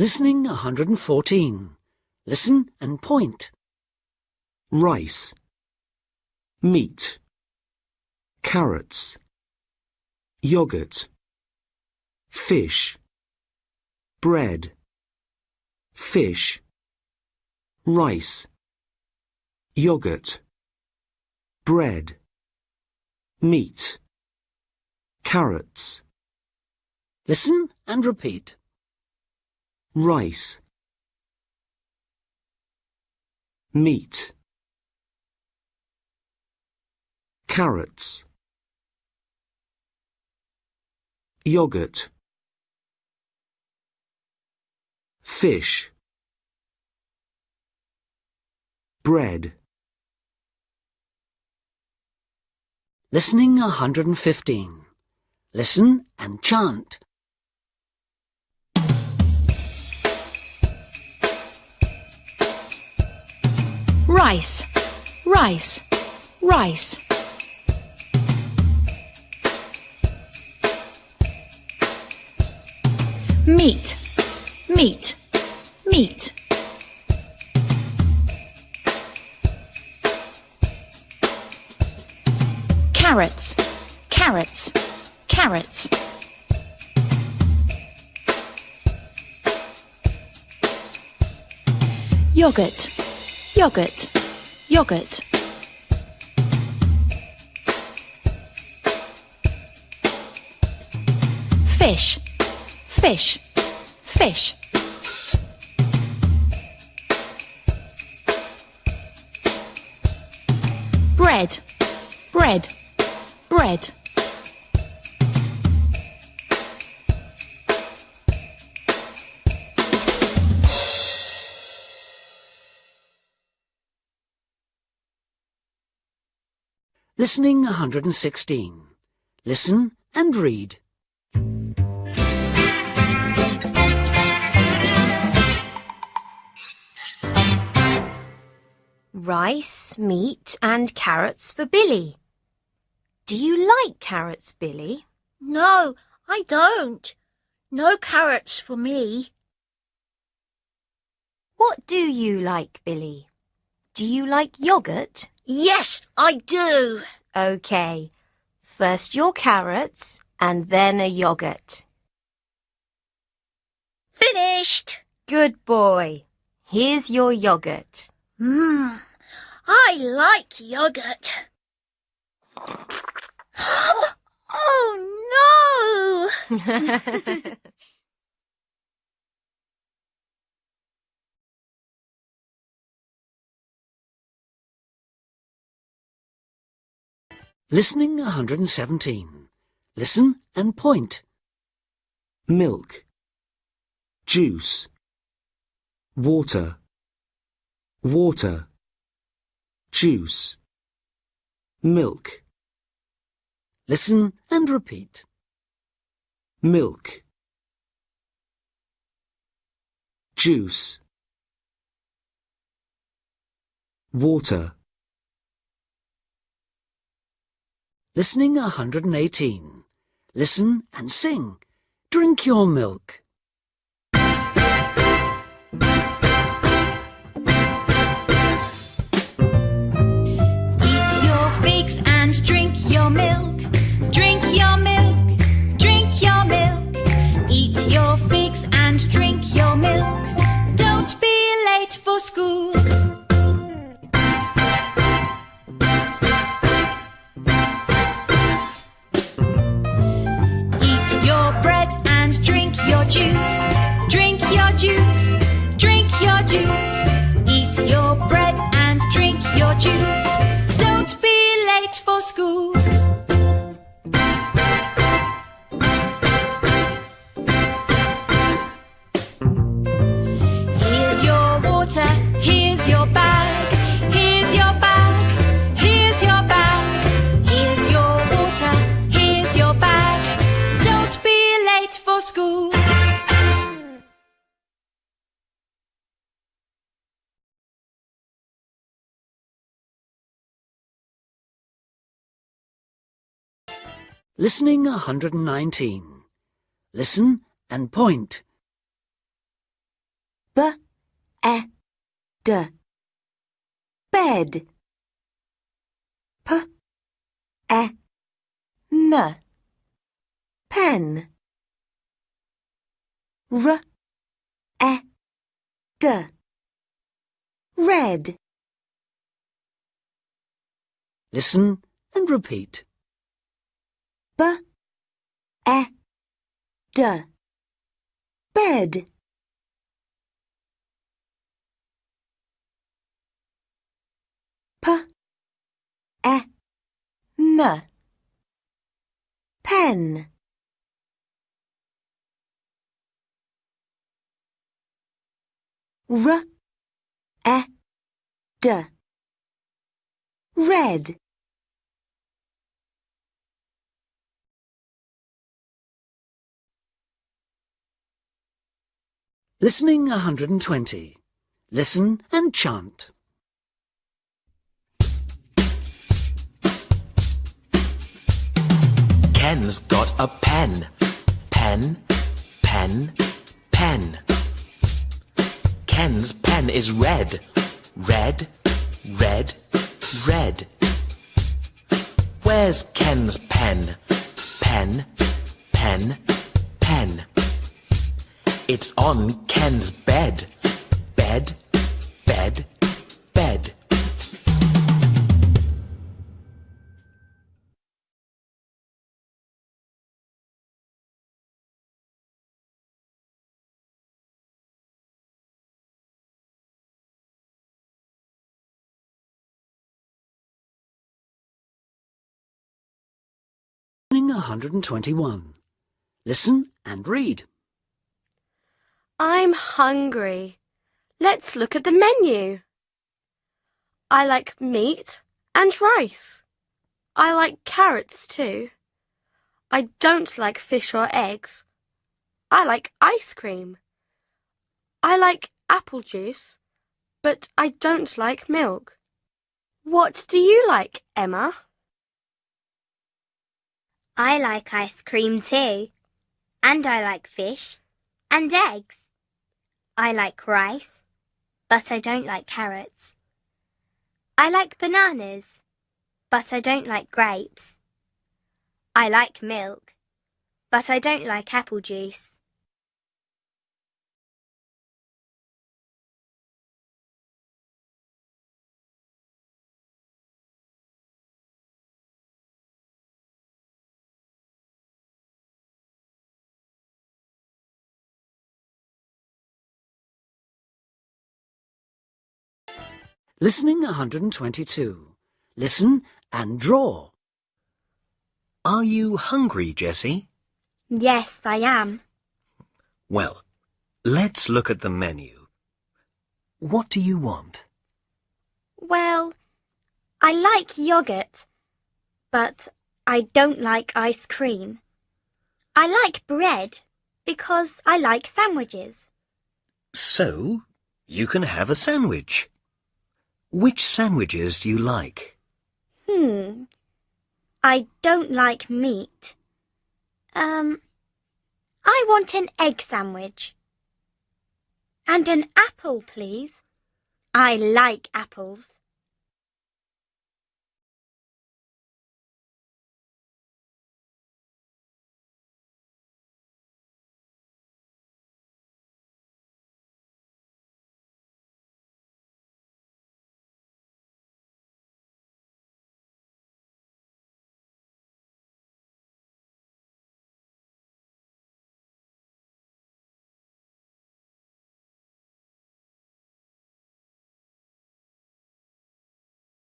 Listening 114. Listen and point. rice, meat, carrots, yogurt, fish, bread, fish, rice, yogurt, bread, meat, carrots, Listen and repeat. Rice, meat, carrots, yogurt, fish, bread, Listening 115. Listen and chant. Rice, rice, rice. Meat, meat, meat. Carrots, carrots, carrots. Yogurt, yogurt, yogurt. Fish, fish, fish. Bread, bread, bread. Listening 116. Listen and read. Rice, meat and carrots for Billy. Do you like carrots, Billy? No, I don't. No carrots for me. What do you like, Billy? Do you like yogurt? Yes, I do. OK. First your carrots and then a yogurt. Finished. Good boy. Here's your yogurt. Mmm, I like yogurt. oh no! Listening 117. Listen and point. milk, juice, water, water, juice, milk, Listen and repeat. milk, juice, water, Listening 118. Listen and sing. Drink your milk. Listening 119. Listen and point. B e d bed P e n pen R e d red Listen and repeat. B e d. Bed. P e n. Pen. R e d. Red Listening 120. Listen and chant. Ken's got a pen. Pen, pen, pen. Ken's pen is red. Red, red, red. Where's Ken's pen? Pen, pen, pen. It's on Ken's bed. Bed, bed, bed. Listening 121. Listen and read. I'm hungry. Let's look at the menu. I like meat and rice. I like carrots too. I don't like fish or eggs. I like ice cream. I like apple juice, but I don't like milk. What do you like, Emma? I like ice cream too. And I like fish and eggs. I like rice, but I don't like carrots. I like bananas, but I don't like grapes. I like milk, but I don't like apple juice. Listening 122. Listen and draw. Are you hungry, Jessie? Yes, I am. Well, let's look at the menu. What do you want? Well, I like yogurt, but I don't like ice cream. I like bread because I like sandwiches. So, you can have a sandwich. Which sandwiches do you like? Hmm. I don't like meat. Um, I want an egg sandwich. And an apple, please. I like apples.